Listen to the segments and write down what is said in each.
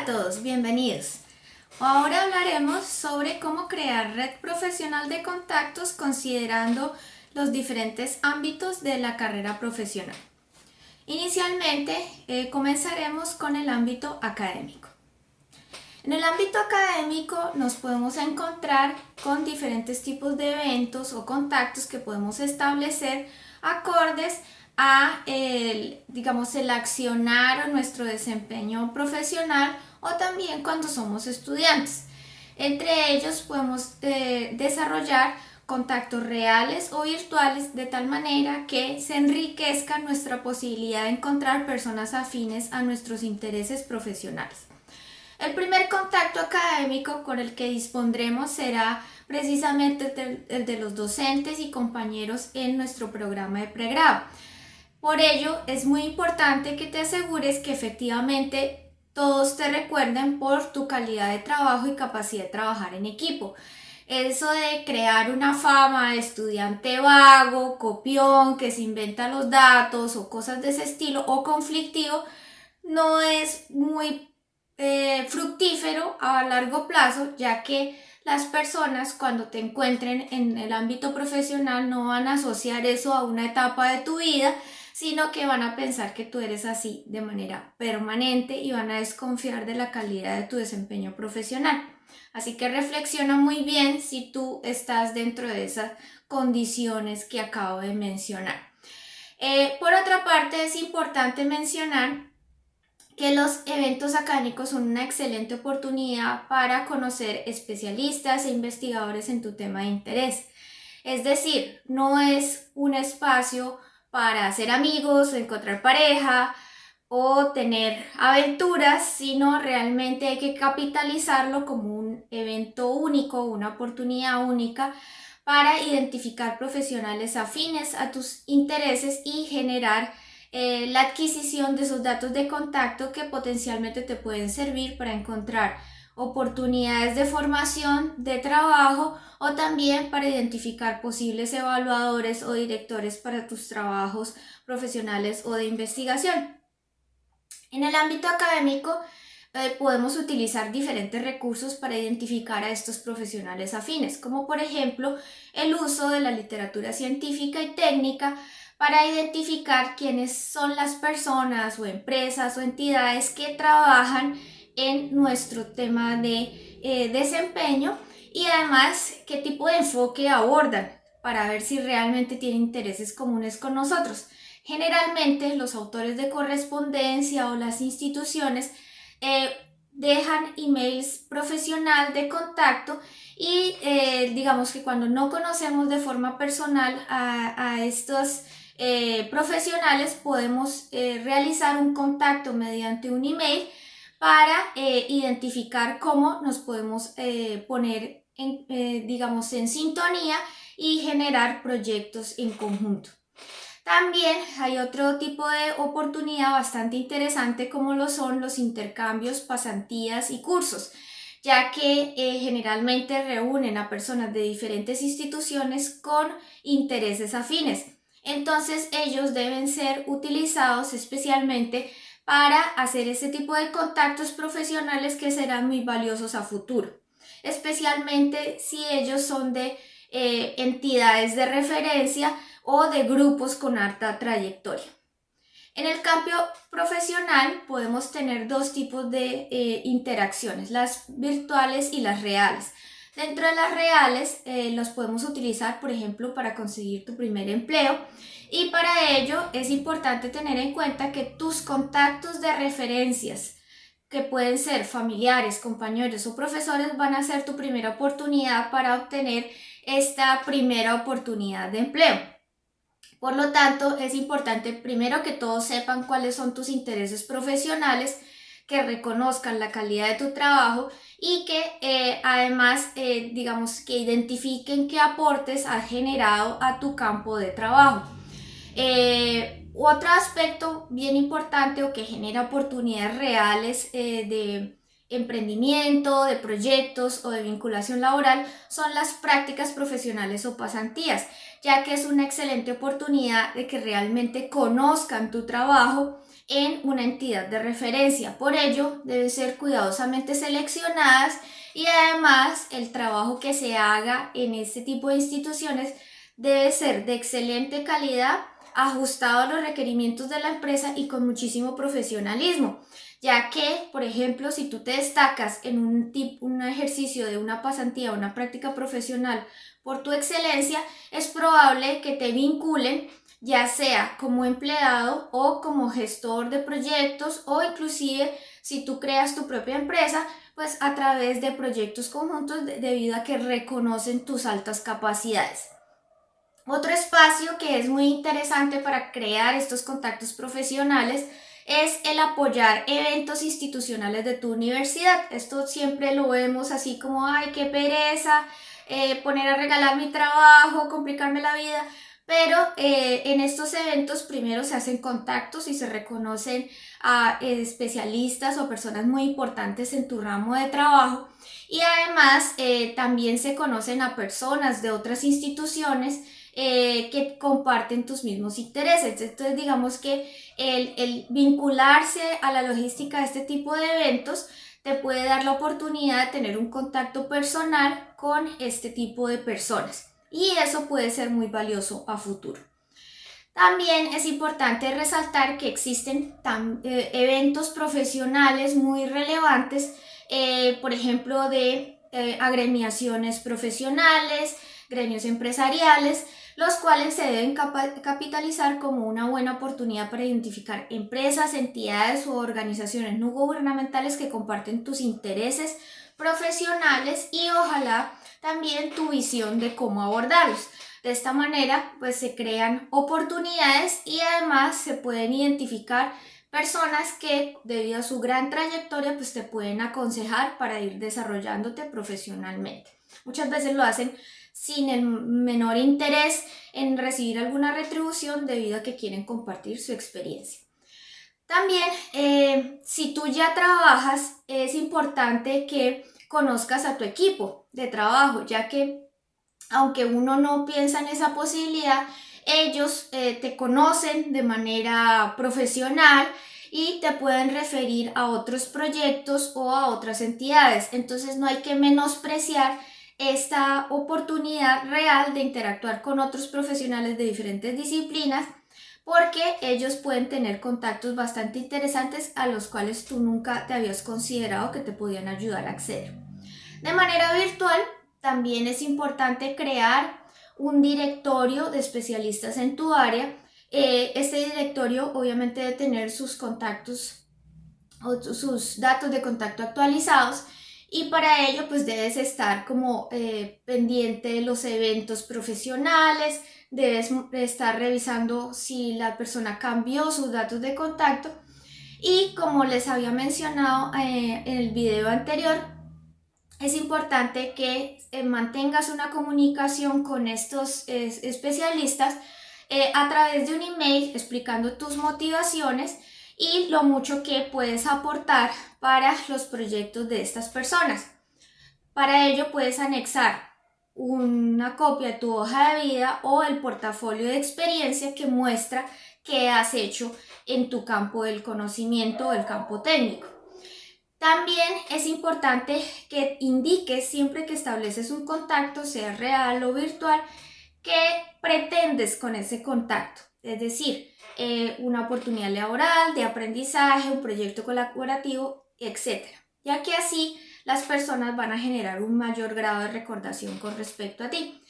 a todos, bienvenidos. Ahora hablaremos sobre cómo crear red profesional de contactos considerando los diferentes ámbitos de la carrera profesional. Inicialmente eh, comenzaremos con el ámbito académico. En el ámbito académico nos podemos encontrar con diferentes tipos de eventos o contactos que podemos establecer acordes a el, digamos, el accionar o nuestro desempeño profesional o también cuando somos estudiantes. Entre ellos podemos eh, desarrollar contactos reales o virtuales de tal manera que se enriquezca nuestra posibilidad de encontrar personas afines a nuestros intereses profesionales. El primer contacto académico con el que dispondremos será precisamente el de los docentes y compañeros en nuestro programa de pregrado. Por ello, es muy importante que te asegures que efectivamente todos te recuerden por tu calidad de trabajo y capacidad de trabajar en equipo. Eso de crear una fama de estudiante vago, copión, que se inventa los datos o cosas de ese estilo o conflictivo, no es muy eh, fructífero a largo plazo, ya que las personas cuando te encuentren en el ámbito profesional no van a asociar eso a una etapa de tu vida, sino que van a pensar que tú eres así de manera permanente y van a desconfiar de la calidad de tu desempeño profesional. Así que reflexiona muy bien si tú estás dentro de esas condiciones que acabo de mencionar. Eh, por otra parte, es importante mencionar que los eventos académicos son una excelente oportunidad para conocer especialistas e investigadores en tu tema de interés. Es decir, no es un espacio para hacer amigos, encontrar pareja o tener aventuras, sino realmente hay que capitalizarlo como un evento único, una oportunidad única para identificar profesionales afines a tus intereses y generar eh, la adquisición de esos datos de contacto que potencialmente te pueden servir para encontrar oportunidades de formación, de trabajo o también para identificar posibles evaluadores o directores para tus trabajos profesionales o de investigación. En el ámbito académico eh, podemos utilizar diferentes recursos para identificar a estos profesionales afines, como por ejemplo el uso de la literatura científica y técnica para identificar quiénes son las personas o empresas o entidades que trabajan en nuestro tema de eh, desempeño y además qué tipo de enfoque abordan para ver si realmente tienen intereses comunes con nosotros. Generalmente los autores de correspondencia o las instituciones eh, dejan emails profesional de contacto y eh, digamos que cuando no conocemos de forma personal a, a estos profesionales podemos realizar un contacto mediante un email para eh, identificar cómo nos podemos eh, poner, en, eh, digamos, en sintonía y generar proyectos en conjunto. También hay otro tipo de oportunidad bastante interesante como lo son los intercambios, pasantías y cursos, ya que generalmente reúnen a personas de diferentes instituciones con intereses afines. Entonces ellos deben ser utilizados especialmente para hacer ese tipo de contactos profesionales que serán muy valiosos a futuro, especialmente si ellos son de eh, entidades de referencia o de grupos con alta trayectoria. En el cambio profesional podemos tener dos tipos de eh, interacciones, las virtuales y las reales. Dentro de las reales eh, los podemos utilizar, por ejemplo, para conseguir tu primer empleo y para ello es importante tener en cuenta que tus contactos de referencias, que pueden ser familiares, compañeros o profesores, van a ser tu primera oportunidad para obtener esta primera oportunidad de empleo. Por lo tanto, es importante primero que todos sepan cuáles son tus intereses profesionales, que reconozcan la calidad de tu trabajo y que eh, además, eh, digamos, que identifiquen qué aportes ha generado a tu campo de trabajo. Eh, otro aspecto bien importante o que genera oportunidades reales de emprendimiento, de proyectos o de vinculación laboral son las prácticas profesionales o pasantías, ya que es una excelente oportunidad de que realmente conozcan tu trabajo en una entidad de referencia. Por ello, deben ser cuidadosamente seleccionadas y además el trabajo que se haga en este tipo de instituciones debe ser de excelente calidad, ajustado a los requerimientos de la empresa y con muchísimo profesionalismo, ya que, por ejemplo, si tú te destacas en un, un ejercicio de una pasantía una práctica profesional por tu excelencia, es probable que te vinculen ya sea como empleado o como gestor de proyectos o inclusive si tú creas tu propia empresa, pues a través de proyectos conjuntos debido a que reconocen tus altas capacidades. Otro espacio que es muy interesante para crear estos contactos profesionales es el apoyar eventos institucionales de tu universidad. Esto siempre lo vemos así como, ay, qué pereza, eh, poner a regalar mi trabajo, complicarme la vida. Pero eh, en estos eventos primero se hacen contactos y se reconocen a especialistas o personas muy importantes en tu ramo de trabajo y además eh, también se conocen a personas de otras instituciones eh, que comparten tus mismos intereses. Entonces digamos que el, el vincularse a la logística de este tipo de eventos te puede dar la oportunidad de tener un contacto personal con este tipo de personas y eso puede ser muy valioso a futuro. También es importante resaltar que existen eh, eventos profesionales muy relevantes, eh, por ejemplo, de agremiaciones profesionales, gremios empresariales, los cuales se deben capitalizar como una buena oportunidad para identificar empresas, entidades o organizaciones no gubernamentales que comparten tus intereses profesionales y ojalá también tu visión de cómo abordarlos. De esta manera, pues se crean oportunidades y además se pueden identificar personas que debido a su gran trayectoria, pues te pueden aconsejar para ir desarrollándote profesionalmente. Muchas veces lo hacen sin el menor interés en recibir alguna retribución debido a que quieren compartir su experiencia. También, eh, si tú ya trabajas, es importante que conozcas a tu equipo de trabajo, ya que aunque uno no piensa en esa posibilidad, ellos eh, te conocen de manera profesional y te pueden referir a otros proyectos o a otras entidades. Entonces no hay que menospreciar esta oportunidad real de interactuar con otros profesionales de diferentes disciplinas porque ellos pueden tener contactos bastante interesantes a los cuales tú nunca te habías considerado que te podían ayudar a acceder. De manera virtual, también es importante crear un directorio de especialistas en tu área. Eh, este directorio obviamente debe tener sus contactos o sus datos de contacto actualizados y para ello pues debes estar como eh, pendiente de los eventos profesionales, debes estar revisando si la persona cambió sus datos de contacto. Y como les había mencionado eh, en el video anterior, es importante que eh, mantengas una comunicación con estos especialistas a través de un email explicando tus motivaciones y lo mucho que puedes aportar para los proyectos de estas personas. Para ello puedes anexar una copia de tu hoja de vida o el portafolio de experiencia que muestra qué has hecho en tu campo del conocimiento o el campo técnico. También es importante que indiques siempre que estableces un contacto, sea real o virtual, qué pretendes con ese contacto. Es decir, eh, una oportunidad laboral, de aprendizaje, un proyecto colaborativo, etc. Ya que así las personas van a generar un mayor grado de recordación con respecto a ti.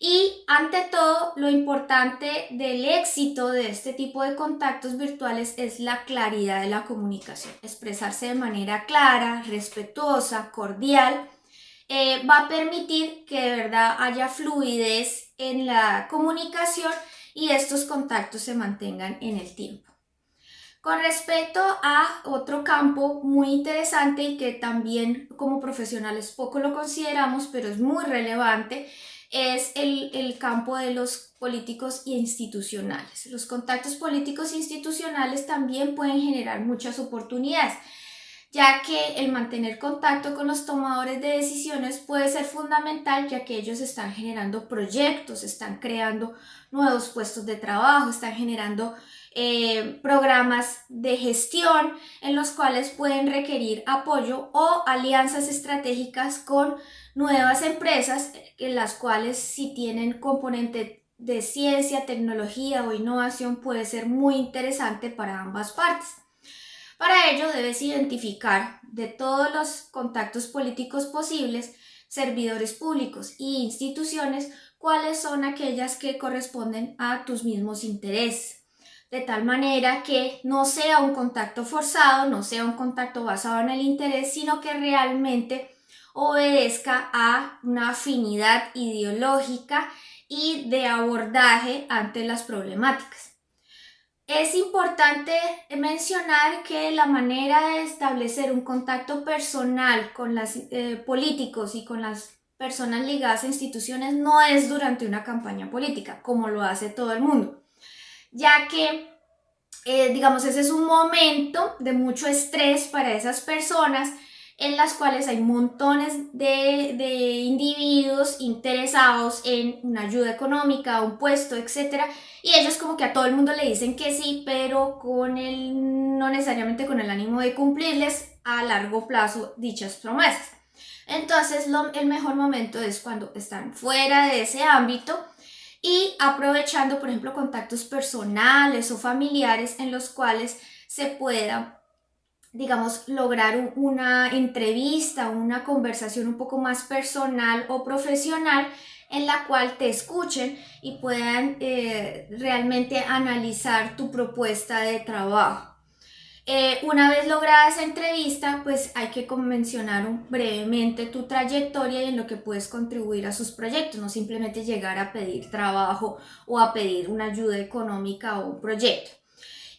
Y ante todo, lo importante del éxito de este tipo de contactos virtuales es la claridad de la comunicación. Expresarse de manera clara, respetuosa, cordial, eh, va a permitir que de verdad haya fluidez en la comunicación y estos contactos se mantengan en el tiempo. Con respecto a otro campo muy interesante y que también como profesionales poco lo consideramos, pero es muy relevante, es el, campo de los políticos e institucionales. Los contactos políticos e institucionales también pueden generar muchas oportunidades, ya que el mantener contacto con los tomadores de decisiones puede ser fundamental, ya que ellos están generando proyectos, están creando nuevos puestos de trabajo, están generando eh, programas de gestión en los cuales pueden requerir apoyo o alianzas estratégicas con nuevas empresas en las cuales si tienen componente de ciencia, tecnología o innovación puede ser muy interesante para ambas partes. Para ello debes identificar de todos los contactos políticos posibles, servidores públicos e instituciones, cuáles son aquellas que corresponden a tus mismos intereses. De tal manera que no sea un contacto forzado, no sea un contacto basado en el interés, sino que realmente obedezca a una afinidad ideológica y de abordaje ante las problemáticas. Es importante mencionar que la manera de establecer un contacto personal con los eh, políticos y con las personas ligadas a instituciones no es durante una campaña política, como lo hace todo el mundo, ya que, eh, digamos, ese es un momento de mucho estrés para esas personas en las cuales hay montones de, individuos interesados en una ayuda económica, un puesto, etc. Y ellos como que a todo el mundo le dicen que sí, pero con el, no necesariamente con el ánimo de cumplirles a largo plazo dichas promesas. Entonces el mejor momento es cuando están fuera de ese ámbito y aprovechando, por ejemplo, contactos personales o familiares en los cuales se pueda digamos, lograr una entrevista, una conversación un poco más personal o profesional en la cual te escuchen y puedan eh, realmente analizar tu propuesta de trabajo. Eh, una vez lograda esa entrevista, pues hay que mencionar brevemente tu trayectoria y en lo que puedes contribuir a sus proyectos, no simplemente llegar a pedir trabajo o a pedir una ayuda económica o un proyecto.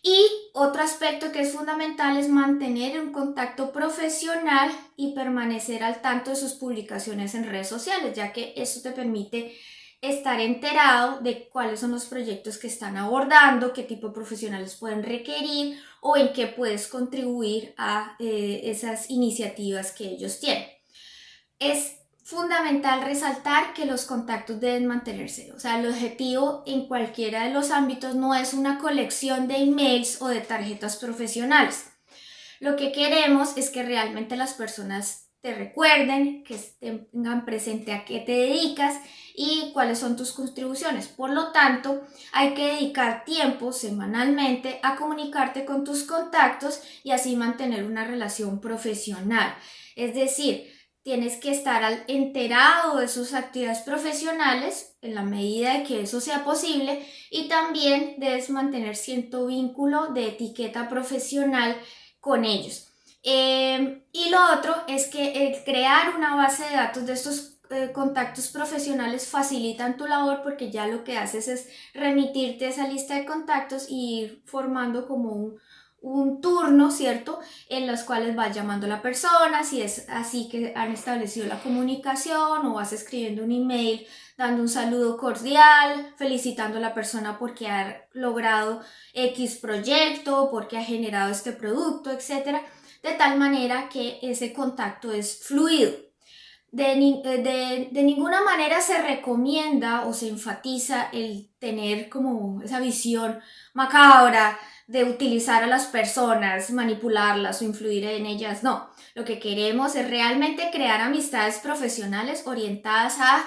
Y otro aspecto que es fundamental es mantener un contacto profesional y permanecer al tanto de sus publicaciones en redes sociales, ya que eso te permite estar enterado de cuáles son los proyectos que están abordando, qué tipo de profesionales pueden requerir o en qué puedes contribuir a eh, esas iniciativas que ellos tienen. Fundamental resaltar que los contactos deben mantenerse. O sea, el objetivo en cualquiera de los ámbitos no es una colección de emails o de tarjetas profesionales. Lo que queremos es que realmente las personas te recuerden, que tengan presente a qué te dedicas y cuáles son tus contribuciones. Por lo tanto, hay que dedicar tiempo semanalmente a comunicarte con tus contactos y así mantener una relación profesional. Es decir, tienes que estar enterado de sus actividades profesionales en la medida de que eso sea posible y también debes mantener cierto vínculo de etiqueta profesional con ellos. Em, y lo otro es que el crear una base de datos de estos eh, contactos profesionales facilitan tu labor porque ya lo que haces es remitirte esa lista de contactos y ir formando como un, un turno, ¿cierto? En los cuales vas llamando a la persona, si es así que han establecido la comunicación o vas escribiendo un email dando un saludo cordial, felicitando a la persona porque ha logrado X proyecto, porque ha generado este producto, etc. De tal manera que ese contacto es fluido. De, de, de, ninguna manera se recomienda o se enfatiza el tener como esa visión macabra de utilizar a las personas, manipularlas o influir en ellas, no. Lo que queremos es realmente crear amistades profesionales orientadas a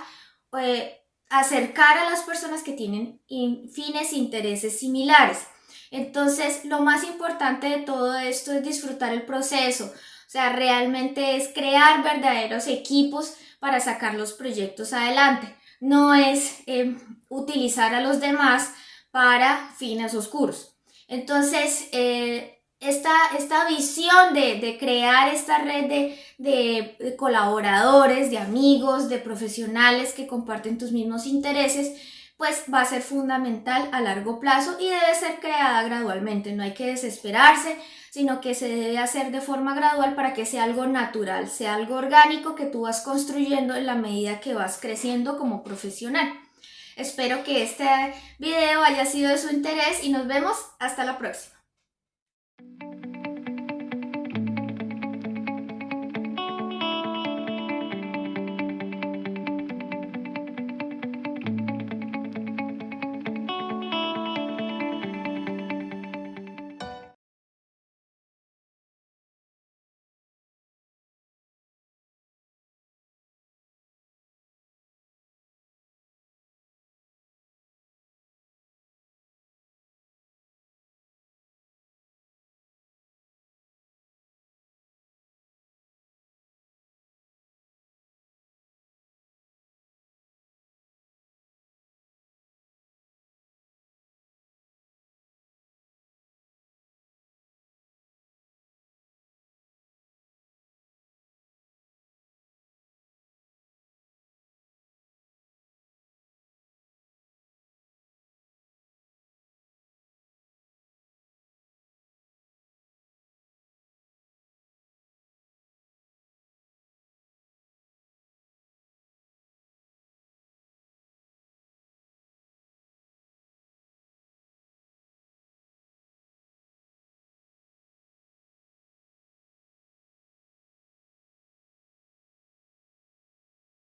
eh, acercar a las personas que tienen fines e intereses similares. Entonces, lo más importante de todo esto es disfrutar el proceso. Sea, realmente es crear verdaderos equipos para sacar los proyectos adelante. No es eh, utilizar a los demás para fines oscuros. Entonces, eh, esta, visión de, crear esta red de, de, colaboradores, de amigos, de profesionales que comparten tus mismos intereses, pues va a ser fundamental a largo plazo y debe ser creada gradualmente. No hay que desesperarse, sino que se debe hacer de forma gradual para que sea algo natural, sea algo orgánico que tú vas construyendo en la medida que vas creciendo como profesional. Espero que este video haya sido de su interés y nos vemos hasta la próxima.